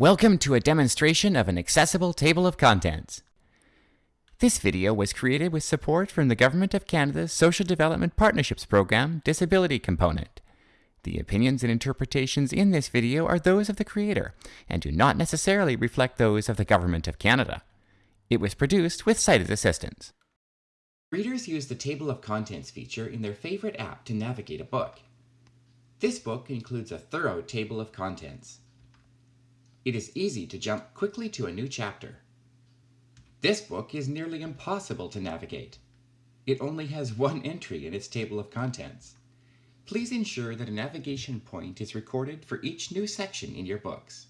Welcome to a demonstration of an accessible table of contents. This video was created with support from the Government of Canada's Social Development Partnerships Program Disability Component. The opinions and interpretations in this video are those of the creator and do not necessarily reflect those of the Government of Canada. It was produced with sighted assistance. Readers use the Table of Contents feature in their favorite app to navigate a book. This book includes a thorough table of contents. It is easy to jump quickly to a new chapter. This book is nearly impossible to navigate. It only has one entry in its table of contents. Please ensure that a navigation point is recorded for each new section in your books.